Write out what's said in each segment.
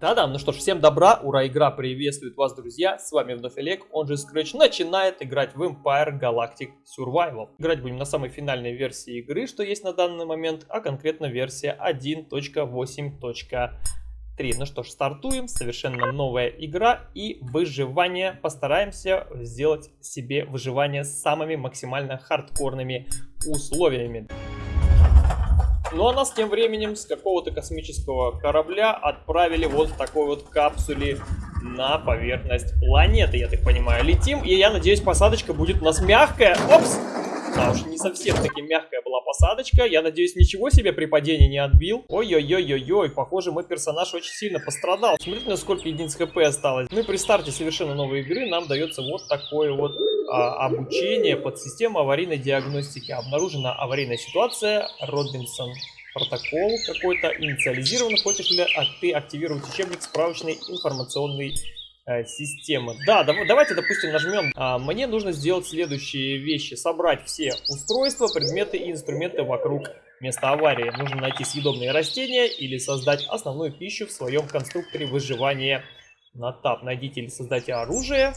Да-да, ну что ж, всем добра, ура, игра приветствует вас, друзья, с вами вновь Олег, он же Scratch, начинает играть в Empire Galactic Survival. Играть будем на самой финальной версии игры, что есть на данный момент, а конкретно версия 1.8.3. Ну что ж, стартуем, совершенно новая игра и выживание. Постараемся сделать себе выживание с самыми максимально хардкорными условиями. Ну а нас тем временем с какого-то космического корабля отправили вот в такой вот капсуле на поверхность планеты, я так понимаю. Летим, и я надеюсь, посадочка будет у нас мягкая. Опс! Да уж, не совсем таки мягкая была посадочка. Я надеюсь, ничего себе при падении не отбил. Ой-ой-ой-ой-ой, похоже, мой персонаж очень сильно пострадал. Смотрите, насколько единиц хп осталось. Ну и при старте совершенно новой игры нам дается вот такое вот а, обучение под систему аварийной диагностики. Обнаружена аварийная ситуация. Робинсон протокол какой-то инициализирован. Хочешь ли а ты активировать учебник справочной информационной э, системы? Да, дав давайте, допустим, нажмем. А, мне нужно сделать следующие вещи. Собрать все устройства, предметы и инструменты вокруг места аварии. Нужно найти съедобные растения или создать основную пищу в своем конструкторе выживания на тап. Найдите или создайте оружие.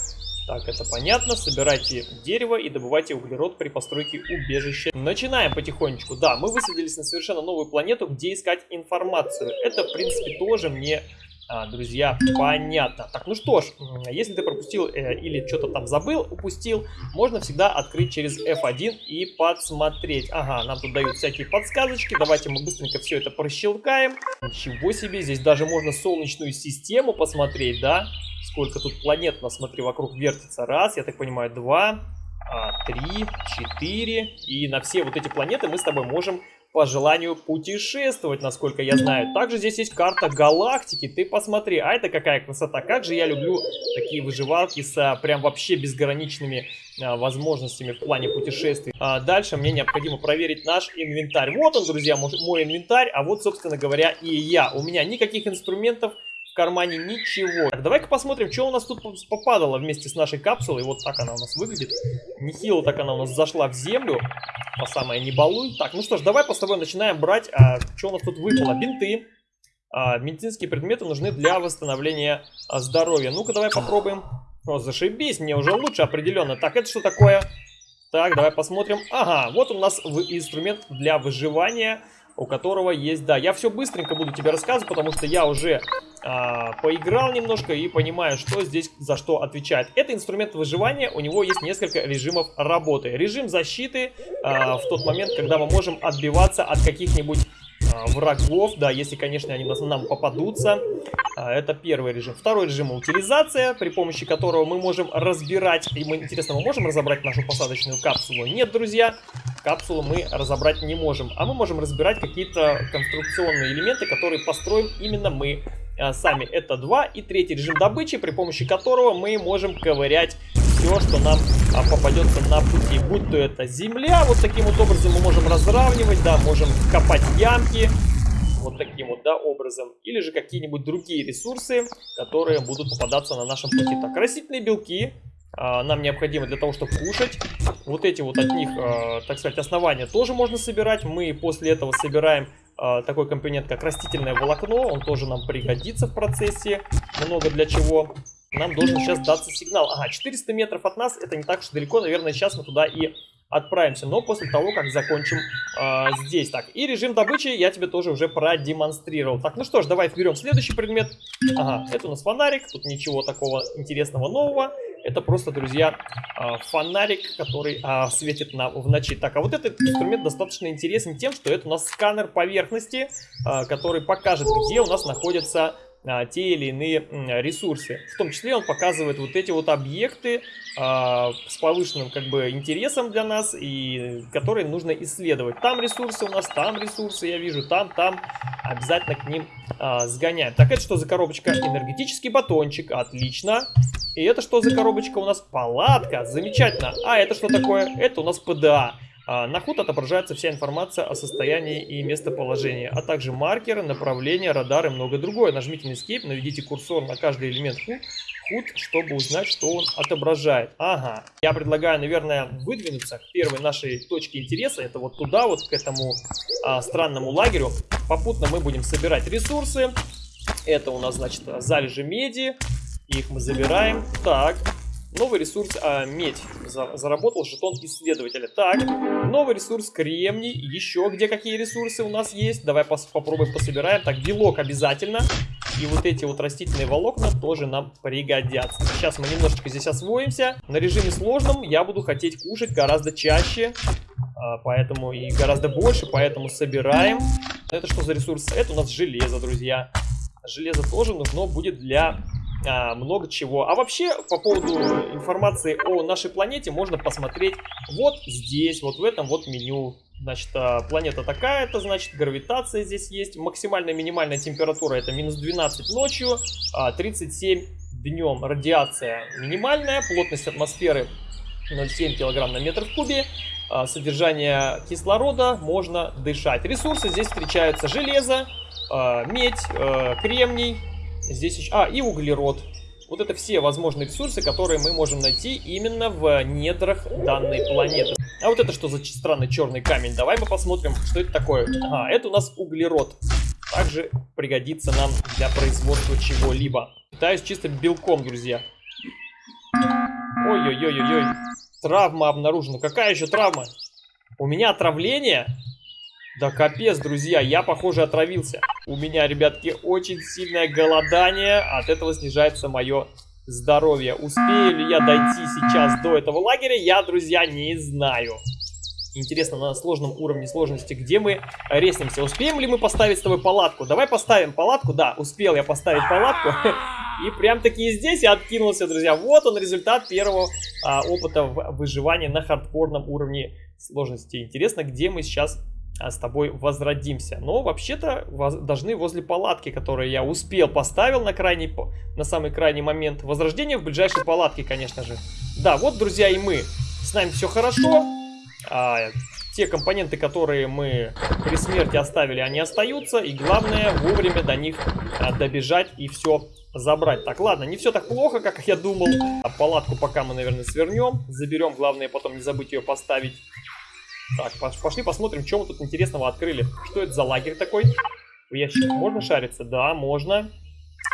Так, это понятно. Собирайте дерево и добывайте углерод при постройке убежища. Начинаем потихонечку. Да, мы высадились на совершенно новую планету, где искать информацию. Это, в принципе, тоже мне а, друзья, понятно. Так, ну что ж, если ты пропустил э, или что-то там забыл, упустил, можно всегда открыть через F1 и подсмотреть. Ага, нам тут дают всякие подсказочки, давайте мы быстренько все это прощелкаем. Ничего себе, здесь даже можно солнечную систему посмотреть, да? Сколько тут планет у нас, смотри, вокруг вертится. Раз, я так понимаю, два, а, три, четыре. И на все вот эти планеты мы с тобой можем по желанию путешествовать, насколько я знаю. Также здесь есть карта галактики, ты посмотри, а это какая красота. Как же я люблю такие выживалки с а, прям вообще безграничными а, возможностями в плане путешествий. А дальше мне необходимо проверить наш инвентарь. Вот он, друзья, мой, инвентарь, а вот, собственно говоря, и я. У меня никаких инструментов в кармане ничего. Так, давай-ка посмотрим, что у нас тут попадало вместе с нашей капсулой. Вот так она у нас выглядит. Нехило так она у нас зашла в землю. По самое не балуй. Так, ну что ж, давай по с тобой начинаем брать, а, что у нас тут выпало. Бинты. А, медицинские предметы нужны для восстановления а, здоровья. Ну-ка, давай попробуем. О, зашибись, мне уже лучше определенно. Так, это что такое? Так, давай посмотрим. Ага, вот у нас инструмент для выживания у которого есть, да, я все быстренько буду тебе рассказывать, потому что я уже а, поиграл немножко и понимаю, что здесь за что отвечает. Это инструмент выживания, у него есть несколько режимов работы. Режим защиты а, в тот момент, когда мы можем отбиваться от каких-нибудь а, врагов, да, если, конечно, они нам попадутся. Это первый режим. Второй режим утилизация, при помощи которого мы можем разбирать, и мы, интересно, мы можем разобрать нашу посадочную капсулу? Нет, друзья, капсулу мы разобрать не можем, а мы можем разбирать какие-то конструкционные элементы, которые построим именно мы сами. Это два. И третий режим добычи, при помощи которого мы можем ковырять все, что нам а, попадется на пути. Будь то это земля, вот таким вот образом мы можем разравнивать, да, можем копать ямки, вот таким вот, да, образом. Или же какие-нибудь другие ресурсы, которые будут попадаться на нашем пути. Так, растительные белки а, нам необходимы для того, чтобы кушать. Вот эти вот от них, а, так сказать, основания тоже можно собирать. Мы после этого собираем такой компонент, как растительное волокно. Он тоже нам пригодится в процессе. Много для чего. Нам должен сейчас даться сигнал. Ага, 400 метров от нас, это не так уж далеко. Наверное, сейчас мы туда и отправимся, но после того, как закончим э, здесь. Так, и режим добычи я тебе тоже уже продемонстрировал. Так, ну что ж, давай берем следующий предмет. Ага, это у нас фонарик, тут ничего такого интересного нового. Это просто, друзья, э, фонарик, который э, светит на, в ночи. Так, а вот этот инструмент достаточно интересен тем, что это у нас сканер поверхности, э, который покажет, где у нас находится а, те или иные ресурсы. В том числе он показывает вот эти вот объекты а, с повышенным как бы интересом для нас и которые нужно исследовать. Там ресурсы у нас, там ресурсы я вижу, там, там. Обязательно к ним а, сгоняем. Так, это что за коробочка? Энергетический батончик. Отлично. И это что за коробочка у нас? Палатка. Замечательно. А это что такое? Это у нас ПДА. А, на HUD отображается вся информация о состоянии и местоположении, а также маркеры, направления, радары и многое другое. Нажмите на Escape, наведите курсор на каждый элемент HUD, чтобы узнать, что он отображает. Ага, я предлагаю, наверное, выдвинуться к первой нашей точке интереса. Это вот туда, вот к этому а, странному лагерю. Попутно мы будем собирать ресурсы. Это у нас, значит, залежи меди. Их мы забираем. Так, новый ресурс, а, медь. За, заработал жетон исследователя. Так, новый ресурс кремний. Еще где какие ресурсы у нас есть? Давай пос попробуем пособираем. Так, белок обязательно. И вот эти вот растительные волокна тоже нам пригодятся. Сейчас мы немножечко здесь освоимся. На режиме сложном я буду хотеть кушать гораздо чаще. А, поэтому и гораздо больше, поэтому собираем. Это что за ресурс? Это у нас железо, друзья. Железо тоже нужно будет для а, много чего. А вообще, по поводу информации о нашей планете можно посмотреть вот здесь, вот в этом вот меню. Значит, а, планета такая-то, значит, гравитация здесь есть. Максимальная минимальная температура это минус 12 ночью, а 37 днем. Радиация минимальная, плотность атмосферы 0,7 кг на метр в кубе. А, содержание кислорода можно дышать. Ресурсы здесь встречаются железо, а, медь, а, кремний, здесь еще... А, и углерод. Вот это все возможные ресурсы, которые мы можем найти именно в недрах данной планеты. А вот это что за странный черный камень? Давай мы посмотрим, что это такое. Ага, это у нас углерод. Также пригодится нам для производства чего-либо. Питаюсь чисто белком, друзья. Ой-ой-ой-ой-ой. Травма обнаружена. Какая еще травма? У меня отравление? Да капец, друзья, я, похоже, отравился. У меня, ребятки, очень сильное голодание. От этого снижается мое здоровье. Успею ли я дойти сейчас до этого лагеря, я, друзья, не знаю. Интересно, на сложном уровне сложности, где мы резнемся. Успеем ли мы поставить с тобой палатку? Давай поставим палатку. Да, успел я поставить палатку. И прям таки здесь я откинулся, друзья. Вот он результат первого а, опыта выживания на хардкорном уровне сложности. Интересно, где мы сейчас с тобой возродимся. Но вообще-то должны возле палатки, которую я успел поставил на крайний, на самый крайний момент. Возрождение в ближайшей палатке, конечно же. Да, вот, друзья, и мы. С нами все хорошо. А, те компоненты, которые мы при смерти оставили, они остаются. И главное, вовремя до них а, добежать и все забрать. Так, ладно, не все так плохо, как я думал. А палатку пока мы, наверное, свернем. Заберем, главное потом не забыть ее поставить. Так, пошли посмотрим, что мы тут интересного открыли. Что это за лагерь такой? В ящик можно шариться? Да, можно.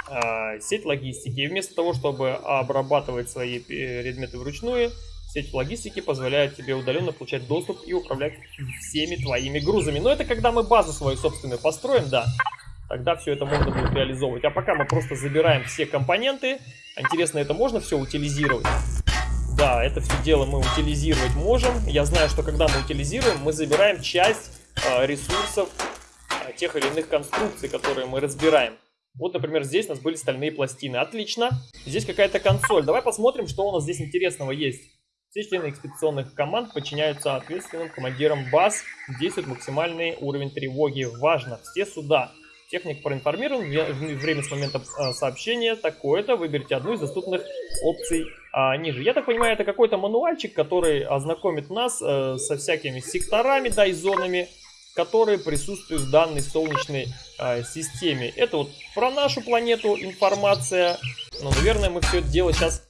А, сеть логистики. И вместо того, чтобы обрабатывать свои предметы вручную, сеть логистики позволяет тебе удаленно получать доступ и управлять всеми твоими грузами. Но это когда мы базу свою собственную построим, да. Тогда все это можно будет реализовывать. А пока мы просто забираем все компоненты. Интересно, это можно все утилизировать? Да, это все дело мы утилизировать можем. Я знаю, что когда мы утилизируем, мы забираем часть э, ресурсов э, тех или иных конструкций, которые мы разбираем. Вот, например, здесь у нас были стальные пластины. Отлично. Здесь какая-то консоль. Давай посмотрим, что у нас здесь интересного есть. Все члены экспедиционных команд подчиняются ответственным командирам баз. Действует максимальный уровень тревоги. Важно, все суда. Техник проинформирован, время с момента а, сообщения такое-то, выберите одну из доступных опций а, ниже. Я так понимаю, это какой-то мануальчик, который ознакомит нас э, со всякими секторами, да, и зонами, которые присутствуют в данной солнечной э, системе. Это вот про нашу планету информация, но, наверное, мы все это дело сейчас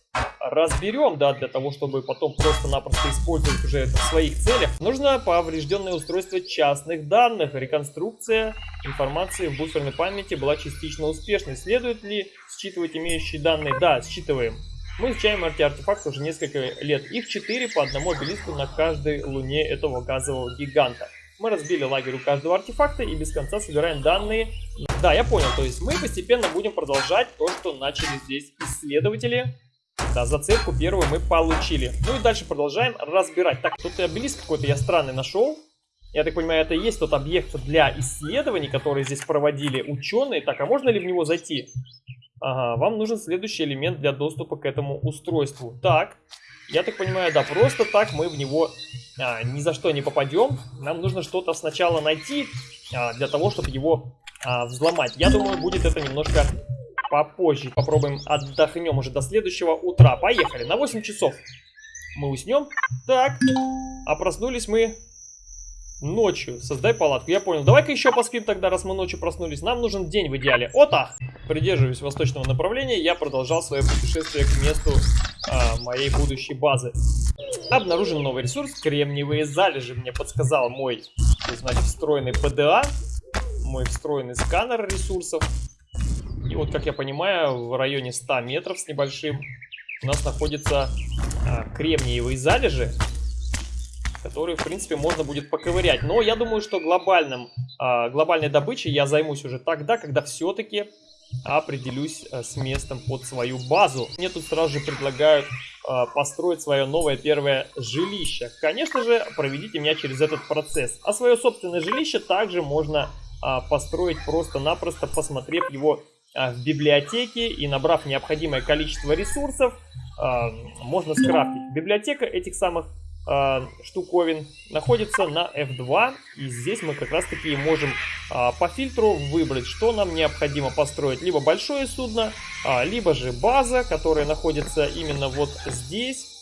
разберем, да, для того, чтобы потом просто-напросто использовать уже это в своих целях, нужно поврежденное устройство частных данных. Реконструкция информации в буферной памяти была частично успешной. Следует ли считывать имеющие данные? Да, считываем. Мы изучаем эти артефакты уже несколько лет. Их 4 по одному обелиску на каждой луне этого газового гиганта. Мы разбили лагерь у каждого артефакта и без конца собираем данные. Да, я понял, то есть мы постепенно будем продолжать то, что начали здесь исследователи. Да, зацепку первую мы получили. Ну и дальше продолжаем разбирать. Так, тут обелиск какой-то я странный нашел. Я так понимаю, это и есть тот объект для исследований, которые здесь проводили ученые. Так, а можно ли в него зайти? Ага, вам нужен следующий элемент для доступа к этому устройству. Так, я так понимаю, да, просто так мы в него а, ни за что не попадем. Нам нужно что-то сначала найти а, для того, чтобы его а, взломать. Я думаю, будет это немножко попозже. Попробуем отдохнем уже до следующего утра. Поехали, на 8 часов мы уснем. Так, а проснулись мы ночью. Создай палатку. Я понял. Давай-ка еще поспим тогда, раз мы ночью проснулись. Нам нужен день в идеале. Ота! Придерживаясь восточного направления, я продолжал свое путешествие к месту а, моей будущей базы. Обнаружен новый ресурс. Кремниевые залежи мне подсказал мой, значит, встроенный ПДА. Мой встроенный сканер ресурсов. И вот, как я понимаю, в районе 100 метров с небольшим у нас находятся а, кремниевые залежи, которые, в принципе, можно будет поковырять. Но я думаю, что глобальным, а, глобальной добычей я займусь уже тогда, когда все-таки определюсь а, с местом под свою базу. Мне тут сразу же предлагают а, построить свое новое первое жилище. Конечно же, проведите меня через этот процесс. А свое собственное жилище также можно а, построить просто-напросто, посмотрев его в библиотеке и набрав необходимое количество ресурсов, а, можно скрафтить. Библиотека этих самых штуковин находится на F2 и здесь мы как раз таки можем по фильтру выбрать что нам необходимо построить. Либо большое судно либо же база которая находится именно вот здесь.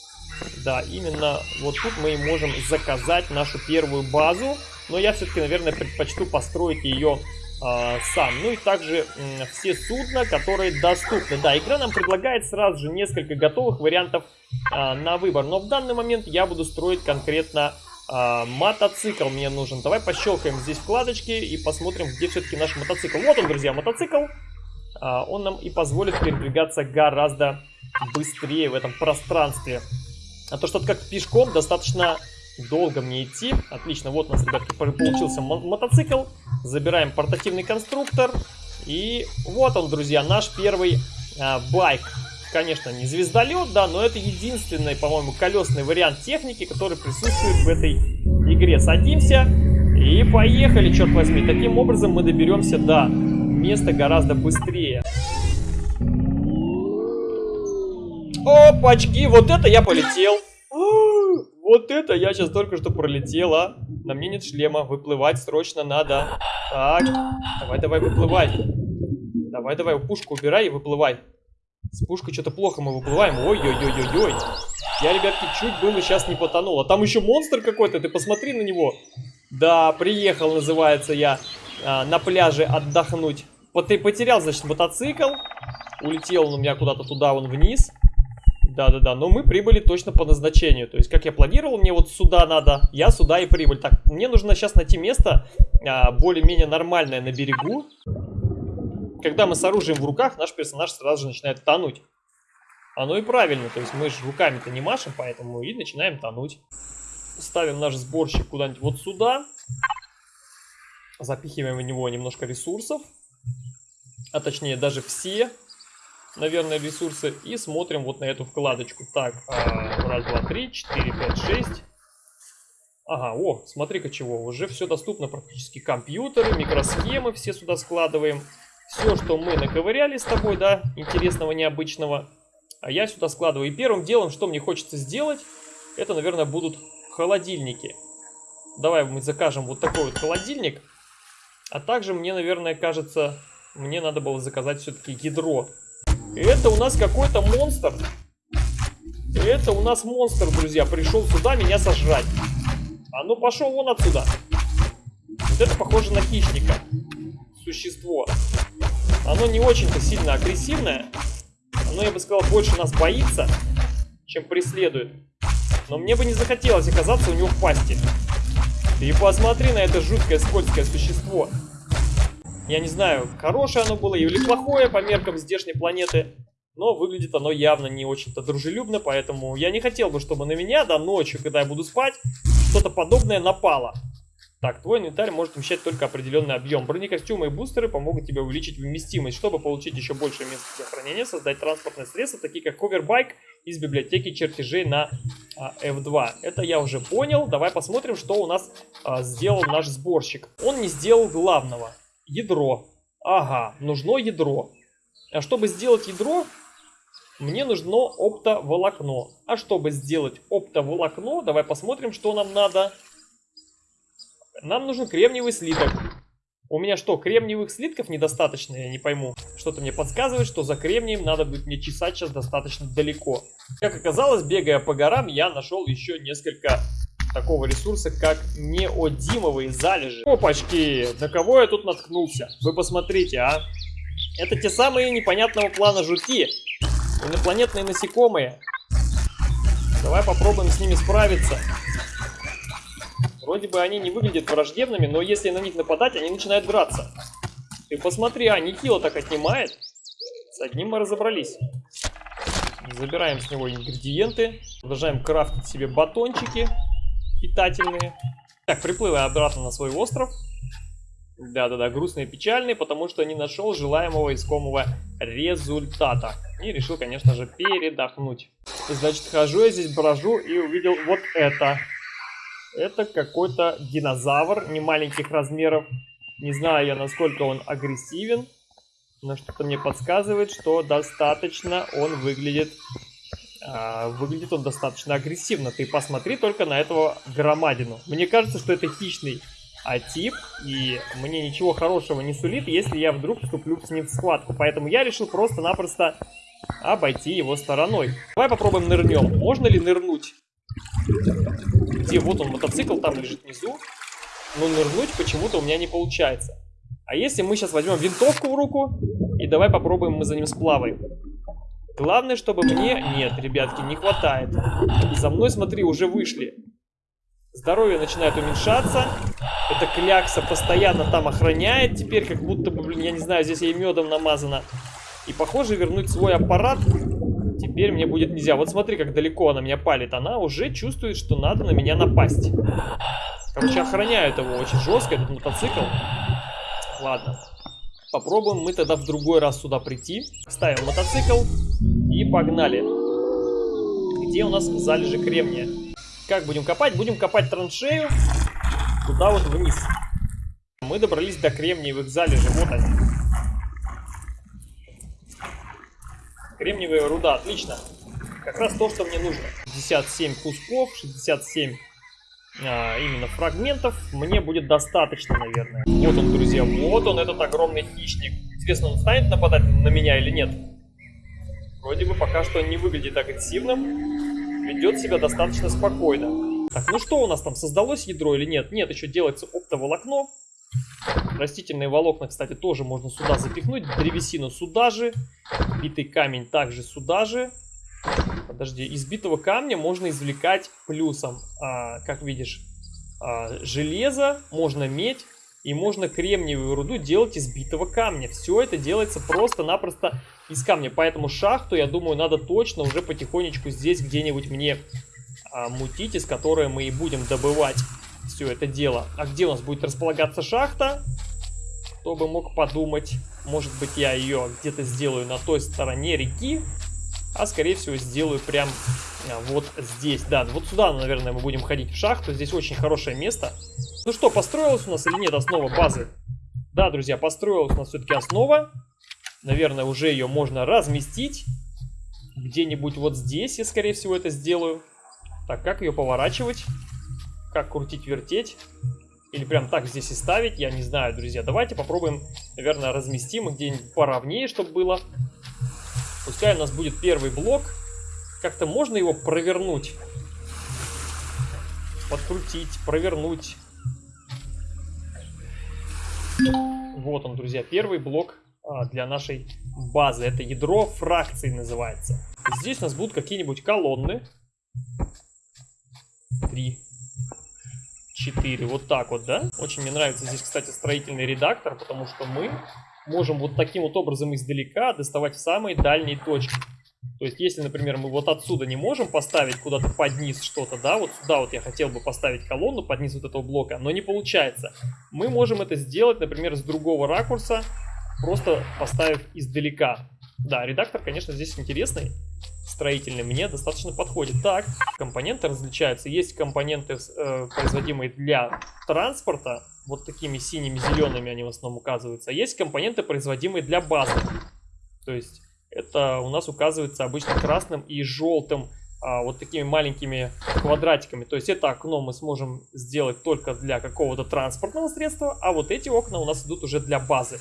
Да именно вот тут мы можем заказать нашу первую базу. Но я все-таки наверное предпочту построить ее а, сам. Ну и также все судна, которые доступны. Да, игра нам предлагает сразу же несколько готовых вариантов а, на выбор. Но в данный момент я буду строить конкретно а, мотоцикл мне нужен. Давай пощелкаем здесь вкладочки и посмотрим, где все-таки наш мотоцикл. Вот он, друзья, мотоцикл. А, он нам и позволит передвигаться гораздо быстрее в этом пространстве. А то что-то как пешком достаточно долго мне идти. Отлично, вот у нас, ребятки, получился мотоцикл. Забираем портативный конструктор. И вот он, друзья, наш первый а, байк. Конечно, не звездолет, да, но это единственный, по-моему, колесный вариант техники, который присутствует в этой игре. Садимся и поехали, черт возьми. Таким образом мы доберемся до места гораздо быстрее. Опачки, вот это я полетел. Вот это я сейчас только что пролетела. На мне нет шлема. Выплывать срочно надо. Так, давай, давай, выплывай. Давай, давай, пушку убирай и выплывай. С пушкой что-то плохо мы выплываем. Ой-ой-ой-ой-ой. Я, ребятки, чуть было сейчас не потонул. А там еще монстр какой-то, ты посмотри на него. Да, приехал, называется я, а, на пляже отдохнуть. Потерял, значит, мотоцикл. Улетел он у меня куда-то туда, вон вниз. Да-да-да, но мы прибыли точно по назначению. То есть, как я планировал, мне вот сюда надо, я сюда и прибыль. Так, мне нужно сейчас найти место а, более-менее нормальное на берегу. Когда мы с оружием в руках, наш персонаж сразу же начинает тонуть. Оно и правильно, то есть мы же руками-то не машем, поэтому и начинаем тонуть. Ставим наш сборщик куда-нибудь вот сюда. Запихиваем в него немножко ресурсов. А точнее даже все наверное, ресурсы. И смотрим вот на эту вкладочку. Так, а, раз, два, три, четыре, пять, шесть. Ага, о, смотри-ка чего, уже все доступно практически. Компьютеры, микросхемы все сюда складываем. Все, что мы наковыряли с тобой, да, интересного, необычного, а я сюда складываю. И первым делом, что мне хочется сделать, это, наверное, будут холодильники. Давай мы закажем вот такой вот холодильник. А также мне, наверное, кажется, мне надо было заказать все-таки ядро. Это у нас какой-то монстр. Это у нас монстр, друзья. Пришел сюда меня сожрать. А ну пошел вон отсюда. Вот это похоже на хищника. Существо. Оно не очень-то сильно агрессивное. Оно, я бы сказал, больше нас боится, чем преследует. Но мне бы не захотелось оказаться у него в пасти. Ты посмотри на это жуткое скользкое существо. Я не знаю, хорошее оно было или плохое по меркам здешней планеты. Но выглядит оно явно не очень-то дружелюбно, поэтому я не хотел бы, чтобы на меня, да, ночью, когда я буду спать, что-то подобное напало. Так, твой инвентарь может вмещать только определенный объем. Бронекостюмы и бустеры помогут тебе увеличить вместимость. Чтобы получить еще больше места для хранения, создать транспортные средства, такие как ховербайк из библиотеки чертежей на а, F2. Это я уже понял. Давай посмотрим, что у нас а, сделал наш сборщик. Он не сделал главного. Ядро. Ага, нужно ядро. А чтобы сделать ядро, мне нужно оптоволокно. А чтобы сделать оптоволокно, давай посмотрим, что нам надо. Нам нужен кремниевый слиток. У меня что, кремниевых слитков недостаточно? Я не пойму. Что-то мне подсказывает, что за кремнием надо будет мне чесать сейчас достаточно далеко. Как оказалось, бегая по горам, я нашел еще несколько такого ресурса, как неодимовые залежи. Опачки, на кого я тут наткнулся? Вы посмотрите, а. Это те самые непонятного плана жуки. Инопланетные насекомые. Давай попробуем с ними справиться. Вроде бы они не выглядят враждебными, но если на них нападать, они начинают драться. Ты посмотри, а, Никила так отнимает. С одним мы разобрались. Забираем с него ингредиенты. Продолжаем крафтить себе батончики питательные. Так, приплываю обратно на свой остров. Да-да-да, грустный и печальный, потому что не нашел желаемого искомого результата. И решил, конечно же, передохнуть. Значит, хожу я здесь, брожу и увидел вот это. Это какой-то динозавр не маленьких размеров. Не знаю я, насколько он агрессивен, но что-то мне подсказывает, что достаточно он выглядит... А, выглядит он достаточно агрессивно. Ты посмотри только на этого громадину. Мне кажется, что это хищный а тип, и мне ничего хорошего не сулит, если я вдруг вступлю с ним в схватку. Поэтому я решил просто-напросто обойти его стороной. Давай попробуем нырнем. Можно ли нырнуть? Где? Вот он, мотоцикл там лежит внизу. Но нырнуть почему-то у меня не получается. А если мы сейчас возьмем винтовку в руку, и давай попробуем мы за ним сплаваем. Главное, чтобы мне... Нет, ребятки, не хватает. За мной, смотри, уже вышли. Здоровье начинает уменьшаться. Эта клякса постоянно там охраняет. Теперь как будто бы, блин, я не знаю, здесь ей медом намазано. И похоже вернуть свой аппарат теперь мне будет нельзя. Вот смотри, как далеко она меня палит. Она уже чувствует, что надо на меня напасть. Короче, охраняют его очень жестко, этот мотоцикл. Ладно. Попробуем мы тогда в другой раз сюда прийти. Ставим мотоцикл и погнали. Где у нас залежи кремния? Как будем копать? Будем копать траншею туда вот вниз. Мы добрались до кремниевых залежей. Вот они. Кремниевая руда, отлично. Как раз то, что мне нужно. 57 кусков, 67 а, именно фрагментов мне будет достаточно, наверное. Вот он, друзья, вот он, этот огромный хищник. Интересно, он станет нападать на меня или нет? Вроде бы пока что не выглядит агрессивным. Ведет себя достаточно спокойно. Так, ну что у нас там, создалось ядро или нет? Нет, еще делается оптоволокно. Растительные волокна, кстати, тоже можно сюда запихнуть. Древесину сюда же. Битый камень также сюда же. Подожди, из битого камня можно извлекать плюсом, а, как видишь, а, железо, можно медь и можно кремниевую руду делать из битого камня. Все это делается просто-напросто из камня. Поэтому шахту, я думаю, надо точно уже потихонечку здесь где-нибудь мне а, мутить, из которой мы и будем добывать все это дело. А где у нас будет располагаться шахта? Кто бы мог подумать. Может быть, я ее где-то сделаю на той стороне реки. А скорее всего сделаю прям а, вот здесь. Да, вот сюда, наверное, мы будем ходить в шахту. Здесь очень хорошее место. Ну что, построилась у нас или нет основа базы? Да, друзья, построилась у нас все-таки основа. Наверное, уже ее можно разместить. Где-нибудь вот здесь я, скорее всего, это сделаю. Так, как ее поворачивать? Как крутить-вертеть? Или прям так здесь и ставить? Я не знаю, друзья. Давайте попробуем, наверное, разместим где-нибудь поровнее, чтобы было. Пускай у нас будет первый блок. Как-то можно его провернуть. Подкрутить, провернуть. Вот он, друзья, первый блок а, для нашей базы. Это ядро фракции называется. Здесь у нас будут какие-нибудь колонны. Три. Четыре. Вот так вот, да? Очень мне нравится здесь, кстати, строительный редактор, потому что мы можем вот таким вот образом издалека доставать в самые дальние точки. То есть, если, например, мы вот отсюда не можем поставить куда-то под низ что-то, да, вот сюда вот я хотел бы поставить колонну под низ вот этого блока, но не получается. Мы можем это сделать, например, с другого ракурса, просто поставив издалека. Да, редактор, конечно, здесь интересный, строительный, мне достаточно подходит. Так, компоненты различаются. Есть компоненты, э, производимые для транспорта, вот такими синими, зелеными они в основном указываются. Есть компоненты, производимые для базы. То есть это у нас указывается обычно красным и желтым, а, вот такими маленькими квадратиками. То есть это окно мы сможем сделать только для какого-то транспортного средства, а вот эти окна у нас идут уже для базы.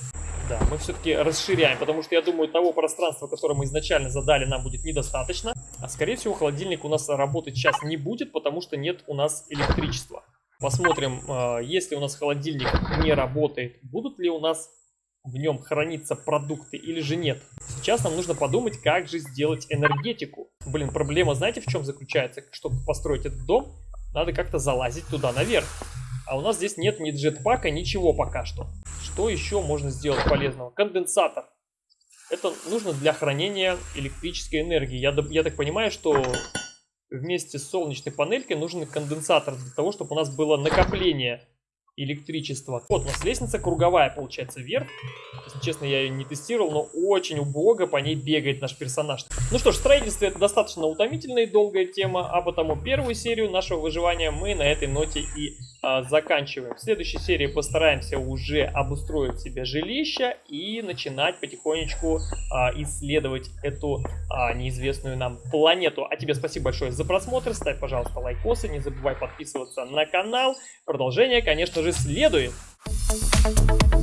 Да, мы все-таки расширяем, потому что я думаю, того пространства, которое мы изначально задали, нам будет недостаточно. А скорее всего холодильник у нас работать сейчас не будет, потому что нет у нас электричества. Посмотрим, а, если у нас холодильник не работает, будут ли у нас в нем храниться продукты или же нет. Сейчас нам нужно подумать, как же сделать энергетику. Блин, проблема знаете в чем заключается? Чтобы построить этот дом, надо как-то залазить туда наверх. А у нас здесь нет ни джетпака, ничего пока что. Что еще можно сделать полезного? Конденсатор. Это нужно для хранения электрической энергии. Я, я так понимаю, что вместе с солнечной панелькой нужен конденсатор для того, чтобы у нас было накопление электричества. Вот у нас лестница круговая получается вверх. Если честно, я ее не тестировал, но очень убого по ней бегает наш персонаж. Ну что ж, строительство это достаточно утомительная и долгая тема, а потому первую серию нашего выживания мы на этой ноте и а, заканчиваем. В следующей серии постараемся уже обустроить себе жилище и начинать потихонечку а, исследовать эту а, неизвестную нам планету. А тебе спасибо большое за просмотр, ставь, пожалуйста, лайкосы, не забывай подписываться на канал. Продолжение, конечно же, следует. Thank you.